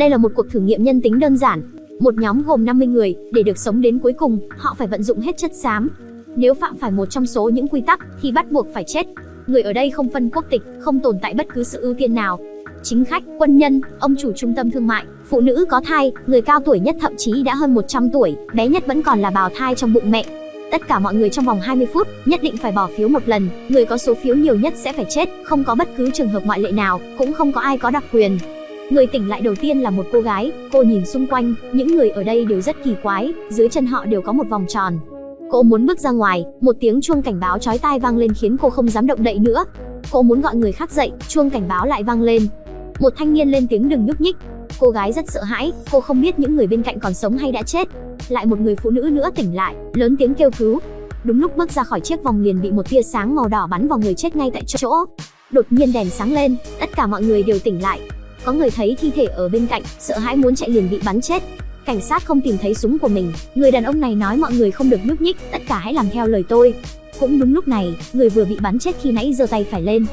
Đây là một cuộc thử nghiệm nhân tính đơn giản. Một nhóm gồm 50 người, để được sống đến cuối cùng, họ phải vận dụng hết chất xám. Nếu phạm phải một trong số những quy tắc, thì bắt buộc phải chết. Người ở đây không phân quốc tịch, không tồn tại bất cứ sự ưu tiên nào. Chính khách, quân nhân, ông chủ trung tâm thương mại, phụ nữ có thai, người cao tuổi nhất thậm chí đã hơn 100 tuổi, bé nhất vẫn còn là bào thai trong bụng mẹ. Tất cả mọi người trong vòng 20 phút nhất định phải bỏ phiếu một lần, người có số phiếu nhiều nhất sẽ phải chết, không có bất cứ trường hợp ngoại lệ nào, cũng không có ai có đặc quyền. Người tỉnh lại đầu tiên là một cô gái, cô nhìn xung quanh, những người ở đây đều rất kỳ quái, dưới chân họ đều có một vòng tròn. Cô muốn bước ra ngoài, một tiếng chuông cảnh báo chói tai vang lên khiến cô không dám động đậy nữa. Cô muốn gọi người khác dậy, chuông cảnh báo lại vang lên. Một thanh niên lên tiếng đừng nhúc nhích. Cô gái rất sợ hãi, cô không biết những người bên cạnh còn sống hay đã chết. Lại một người phụ nữ nữa tỉnh lại, lớn tiếng kêu cứu. Đúng lúc bước ra khỏi chiếc vòng liền bị một tia sáng màu đỏ bắn vào người chết ngay tại chỗ. Đột nhiên đèn sáng lên, tất cả mọi người đều tỉnh lại, có người thấy thi thể ở bên cạnh, sợ hãi muốn chạy liền bị bắn chết. Cảnh sát không tìm thấy súng của mình, người đàn ông này nói mọi người không được nhúc nhích, tất cả hãy làm theo lời tôi. Cũng đúng lúc này, người vừa bị bắn chết khi nãy giơ tay phải lên.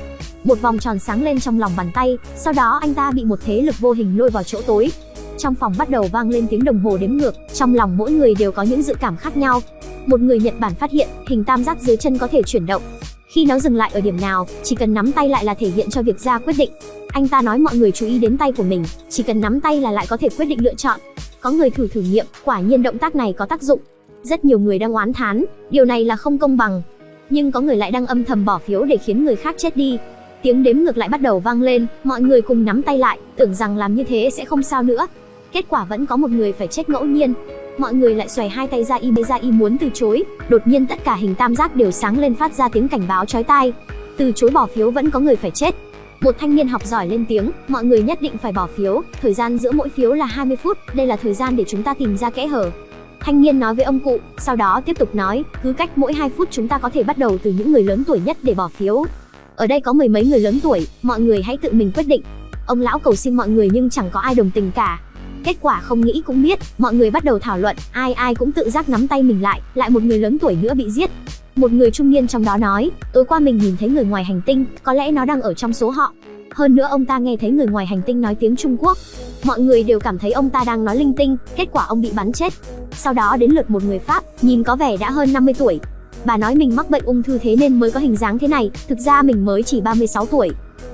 Một vòng tròn sáng lên trong lòng bàn tay, sau đó anh ta bị một thế lực vô hình lôi vào chỗ tối. Trong phòng bắt đầu vang lên tiếng đồng hồ đếm ngược, trong lòng mỗi người đều có những dự cảm khác nhau. Một người Nhật Bản phát hiện, hình tam giác dưới chân có thể chuyển động, khi nó dừng lại ở điểm nào, chỉ cần nắm tay lại là thể hiện cho việc ra quyết định. Anh ta nói mọi người chú ý đến tay của mình, chỉ cần nắm tay là lại có thể quyết định lựa chọn. Có người thử thử nghiệm, quả nhiên động tác này có tác dụng. Rất nhiều người đang oán thán, điều này là không công bằng. Nhưng có người lại đang âm thầm bỏ phiếu để khiến người khác chết đi. Tiếng đếm ngược lại bắt đầu vang lên, mọi người cùng nắm tay lại, tưởng rằng làm như thế sẽ không sao nữa. Kết quả vẫn có một người phải chết ngẫu nhiên, mọi người lại xoay hai tay ra y bê ra y muốn từ chối đột nhiên tất cả hình tam giác đều sáng lên phát ra tiếng cảnh báo chói tai từ chối bỏ phiếu vẫn có người phải chết một thanh niên học giỏi lên tiếng, mọi người nhất định phải bỏ phiếu, thời gian giữa mỗi phiếu là 20 phút, đây là thời gian để chúng ta tìm ra kẽ hở. Thanh niên nói với ông cụ, sau đó tiếp tục nói, cứ cách mỗi 2 phút chúng ta có thể bắt đầu từ những người lớn tuổi nhất để bỏ phiếu. Ở đây có mười mấy người lớn tuổi, mọi người hãy tự mình quyết định. Ông lão cầu xin mọi người nhưng chẳng có ai đồng tình cả. Kết quả không nghĩ cũng biết, mọi người bắt đầu thảo luận, ai ai cũng tự giác nắm tay mình lại, lại một người lớn tuổi nữa bị giết. Một người trung niên trong đó nói, tối qua mình nhìn thấy người ngoài hành tinh, có lẽ nó đang ở trong số họ. Hơn nữa ông ta nghe thấy người ngoài hành tinh nói tiếng Trung Quốc. Mọi người đều cảm thấy ông ta đang nói linh tinh, kết quả ông bị bắn chết. Sau đó đến lượt một người Pháp, nhìn có vẻ đã hơn 50 tuổi. Bà nói mình mắc bệnh ung thư thế nên mới có hình dáng thế này, thực ra mình mới chỉ 36 tuổi.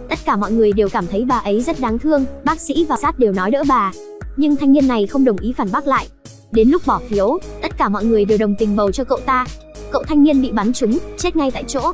Tất cả mọi người đều cảm thấy bà ấy rất đáng thương, bác sĩ và sát đều nói đỡ bà nhưng thanh niên này không đồng ý phản bác lại. Đến lúc bỏ phiếu, tất cả mọi người đều đồng tình bầu cho cậu ta. Cậu thanh niên bị bắn trúng, chết ngay tại chỗ.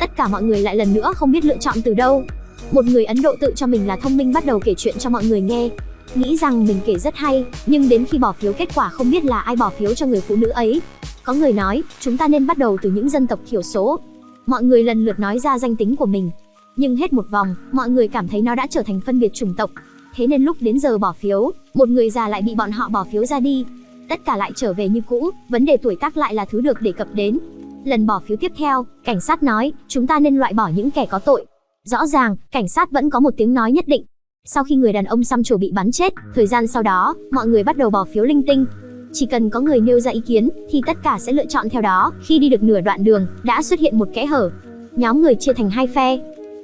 Tất cả mọi người lại lần nữa không biết lựa chọn từ đâu. Một người Ấn Độ tự cho mình là thông minh bắt đầu kể chuyện cho mọi người nghe. Nghĩ rằng mình kể rất hay, nhưng đến khi bỏ phiếu kết quả không biết là ai bỏ phiếu cho người phụ nữ ấy. Có người nói, chúng ta nên bắt đầu từ những dân tộc thiểu số. Mọi người lần lượt nói ra danh tính của mình. Nhưng hết một vòng, mọi người cảm thấy nó đã trở thành phân biệt chủng tộc, Thế nên lúc đến giờ bỏ phiếu, một người già lại bị bọn họ bỏ phiếu ra đi. Tất cả lại trở về như cũ, vấn đề tuổi tác lại là thứ được đề cập đến. Lần bỏ phiếu tiếp theo, cảnh sát nói, chúng ta nên loại bỏ những kẻ có tội. Rõ ràng, cảnh sát vẫn có một tiếng nói nhất định. Sau khi người đàn ông xăm trổ bị bắn chết, thời gian sau đó, mọi người bắt đầu bỏ phiếu linh tinh. Chỉ cần có người nêu ra ý kiến, thì tất cả sẽ lựa chọn theo đó. Khi đi được nửa đoạn đường, đã xuất hiện một kẽ hở. Nhóm người chia thành hai phe,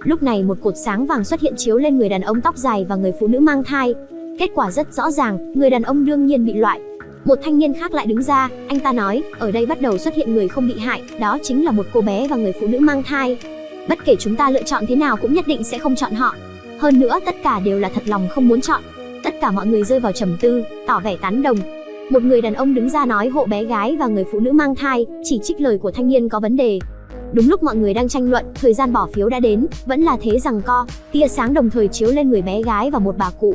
Lúc này một cột sáng vàng xuất hiện chiếu lên người đàn ông tóc dài và người phụ nữ mang thai. Kết quả rất rõ ràng, người đàn ông đương nhiên bị loại. Một thanh niên khác lại đứng ra, anh ta nói, ở đây bắt đầu xuất hiện người không bị hại, đó chính là một cô bé và người phụ nữ mang thai. Bất kể chúng ta lựa chọn thế nào cũng nhất định sẽ không chọn họ. Hơn nữa tất cả đều là thật lòng không muốn chọn. Tất cả mọi người rơi vào trầm tư, tỏ vẻ tán đồng. Một người đàn ông đứng ra nói hộ bé gái và người phụ nữ mang thai, chỉ trích lời của thanh niên có vấn đề. Đúng lúc mọi người đang tranh luận, thời gian bỏ phiếu đã đến, vẫn là thế rằng co, tia sáng đồng thời chiếu lên người bé gái và một bà cụ.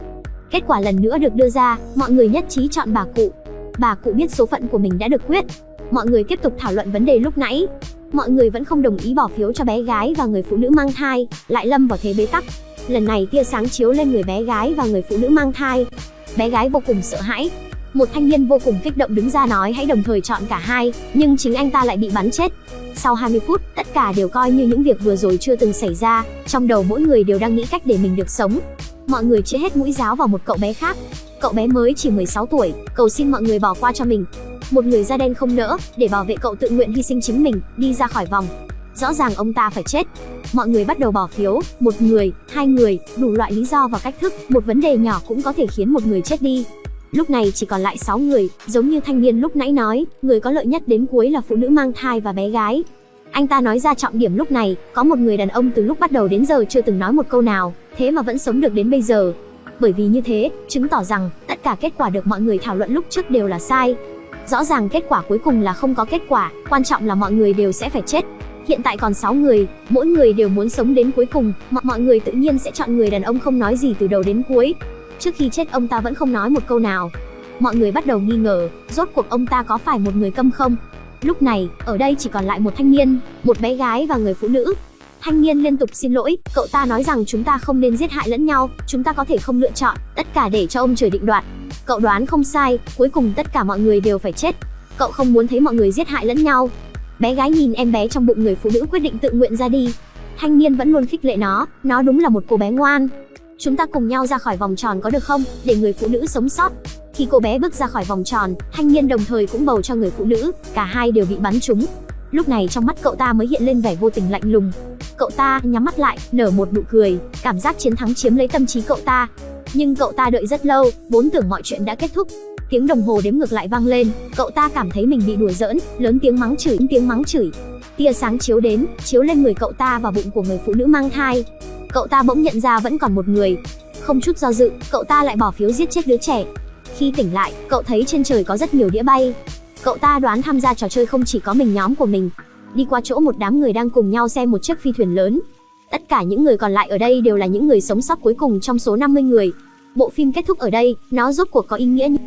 Kết quả lần nữa được đưa ra, mọi người nhất trí chọn bà cụ. Bà cụ biết số phận của mình đã được quyết. Mọi người tiếp tục thảo luận vấn đề lúc nãy. Mọi người vẫn không đồng ý bỏ phiếu cho bé gái và người phụ nữ mang thai, lại lâm vào thế bế tắc. Lần này tia sáng chiếu lên người bé gái và người phụ nữ mang thai. Bé gái vô cùng sợ hãi, một thanh niên vô cùng kích động đứng ra nói hãy đồng thời chọn cả hai, nhưng chính anh ta lại bị bắn chết. Sau 20 phút, tất cả đều coi như những việc vừa rồi chưa từng xảy ra, trong đầu mỗi người đều đang nghĩ cách để mình được sống. Mọi người chia hết mũi giáo vào một cậu bé khác. Cậu bé mới chỉ 16 tuổi, cầu xin mọi người bỏ qua cho mình. Một người da đen không nỡ, để bảo vệ cậu tự nguyện hy sinh chính mình, đi ra khỏi vòng. rõ ràng ông ta phải chết. Mọi người bắt đầu bỏ phiếu, một người, hai người, đủ loại lý do và cách thức, một vấn đề nhỏ cũng có thể khiến một người chết đi. Lúc này chỉ còn lại 6 người, giống như thanh niên lúc nãy nói, người có lợi nhất đến cuối là phụ nữ mang thai và bé gái. Anh ta nói ra trọng điểm lúc này, có một người đàn ông từ lúc bắt đầu đến giờ chưa từng nói một câu nào, thế mà vẫn sống được đến bây giờ. Bởi vì như thế, chứng tỏ rằng tất cả kết quả được mọi người thảo luận lúc trước đều là sai. Rõ ràng kết quả cuối cùng là không có kết quả, quan trọng là mọi người đều sẽ phải chết. Hiện tại còn 6 người, mỗi người đều muốn sống đến cuối cùng, mọi mọi người tự nhiên sẽ chọn người đàn ông không nói gì từ đầu đến cuối. Trước khi chết ông ta vẫn không nói một câu nào. Mọi người bắt đầu nghi ngờ, rốt cuộc ông ta có phải một người câm không? Lúc này, ở đây chỉ còn lại một thanh niên, một bé gái và người phụ nữ. Thanh niên liên tục xin lỗi, cậu ta nói rằng chúng ta không nên giết hại lẫn nhau, chúng ta có thể không lựa chọn, tất cả để cho ông trời định đoạt. Cậu đoán không sai, cuối cùng tất cả mọi người đều phải chết. Cậu không muốn thấy mọi người giết hại lẫn nhau. Bé gái nhìn em bé trong bụng người phụ nữ quyết định tự nguyện ra đi. Thanh niên vẫn luôn khích lệ nó, nó đúng là một cô bé ngoan. Chúng ta cùng nhau ra khỏi vòng tròn có được không, để người phụ nữ sống sót. Khi cô bé bước ra khỏi vòng tròn, thanh niên đồng thời cũng bầu cho người phụ nữ, cả hai đều bị bắn trúng. Lúc này trong mắt cậu ta mới hiện lên vẻ vô tình lạnh lùng. Cậu ta nhắm mắt lại, nở một nụ cười, cảm giác chiến thắng chiếm lấy tâm trí cậu ta. Nhưng cậu ta đợi rất lâu, vốn tưởng mọi chuyện đã kết thúc. Tiếng đồng hồ đếm ngược lại vang lên, cậu ta cảm thấy mình bị đùa giỡn, lớn tiếng mắng chửi, tiếng mắng chửi. Tia sáng chiếu đến, chiếu lên người cậu ta và bụng của người phụ nữ mang thai. Cậu ta bỗng nhận ra vẫn còn một người. Không chút do dự, cậu ta lại bỏ phiếu giết chết đứa trẻ. Khi tỉnh lại, cậu thấy trên trời có rất nhiều đĩa bay. Cậu ta đoán tham gia trò chơi không chỉ có mình nhóm của mình. Đi qua chỗ một đám người đang cùng nhau xem một chiếc phi thuyền lớn. Tất cả những người còn lại ở đây đều là những người sống sót cuối cùng trong số 50 người. Bộ phim kết thúc ở đây, nó rốt cuộc có ý nghĩa như